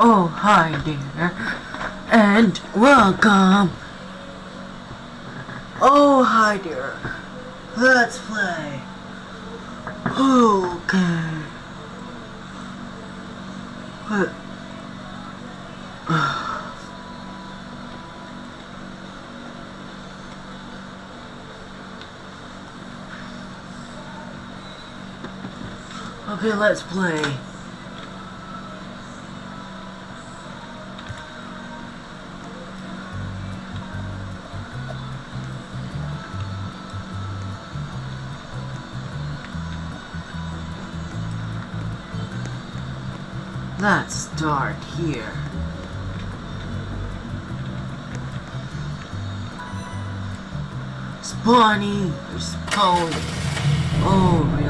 Oh, hi dear. And welcome. Oh, hi dear. Let's play. Okay. What? Okay, let's play. Start here. Spawning or spawn. Oh, really?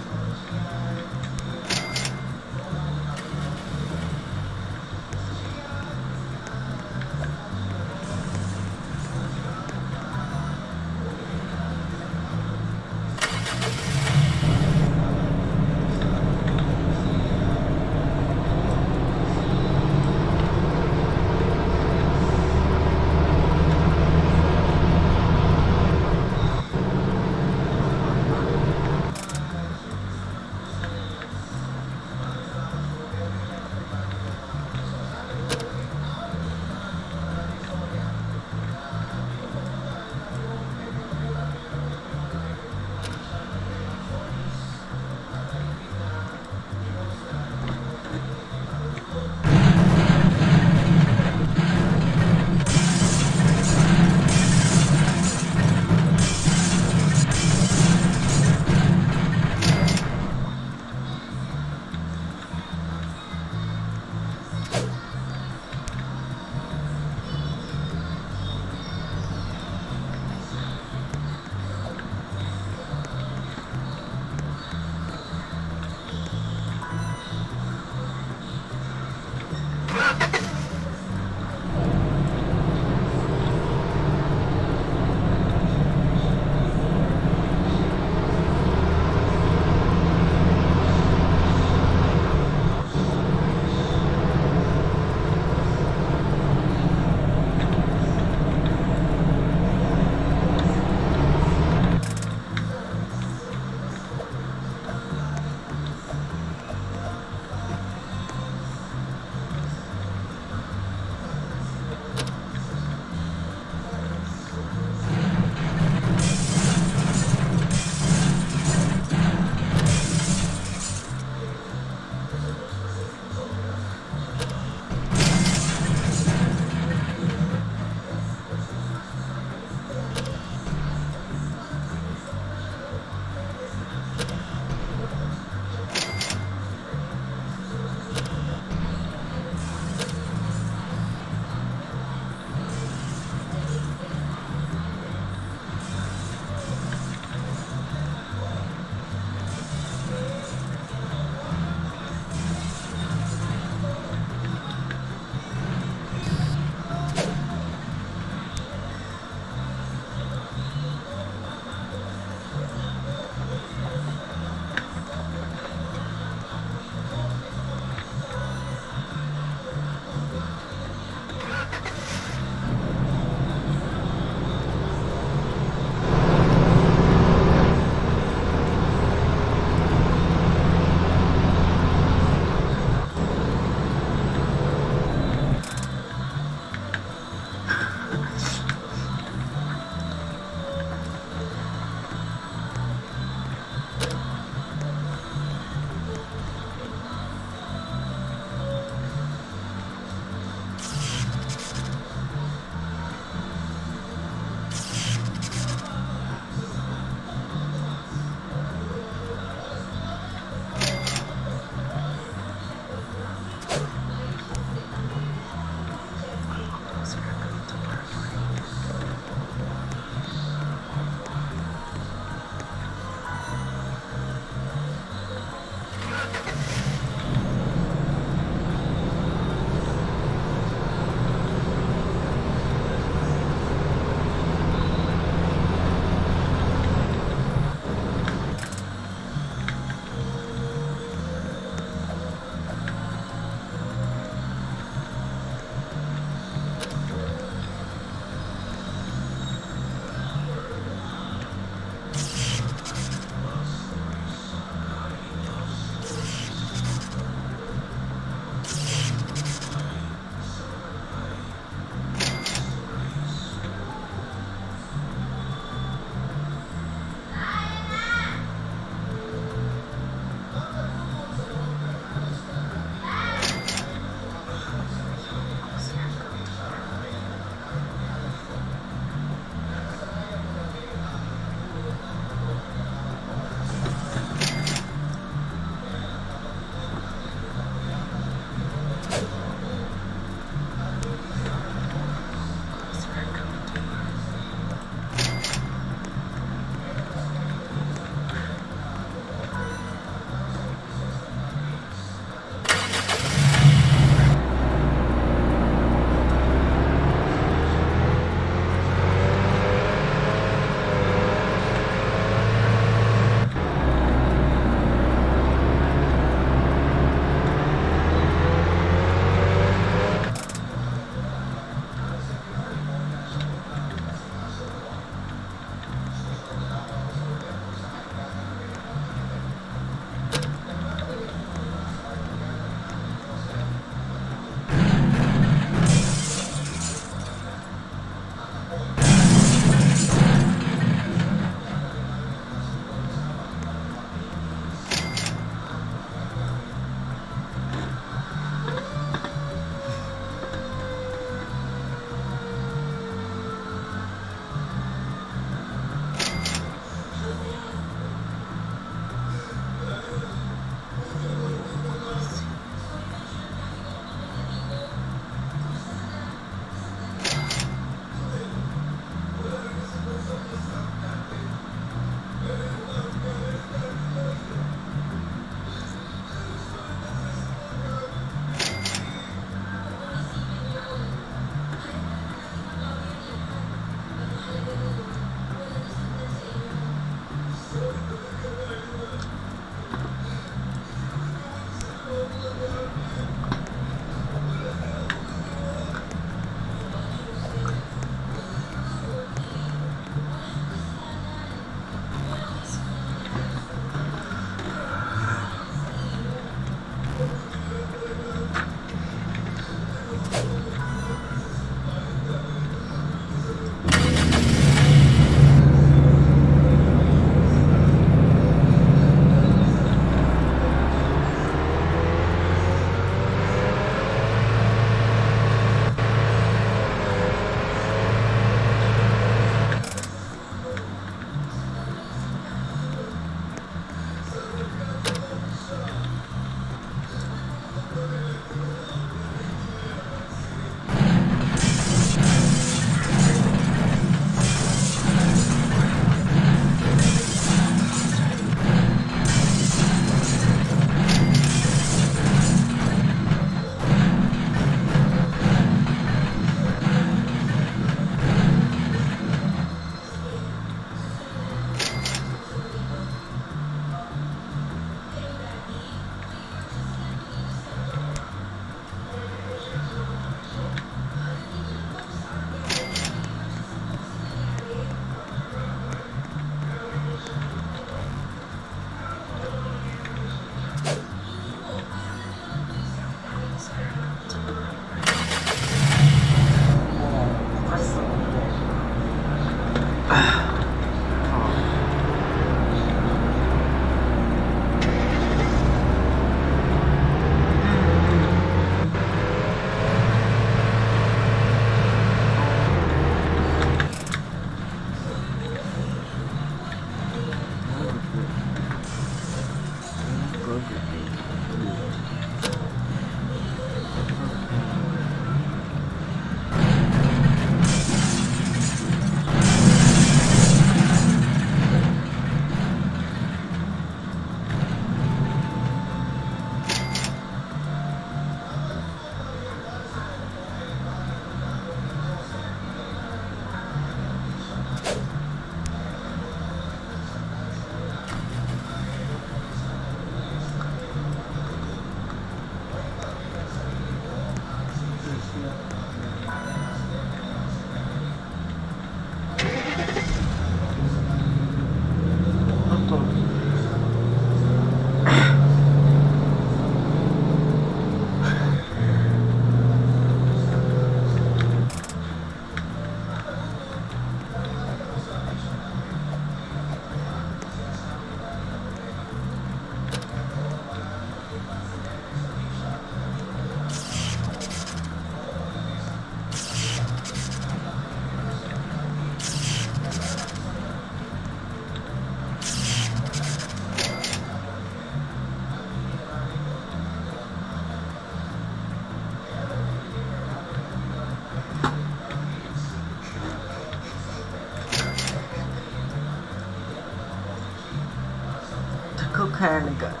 Cocaine. Cocaine.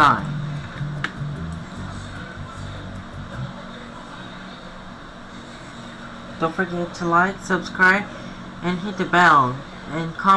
Hi. Don't forget to like, subscribe, and hit the bell, and comment.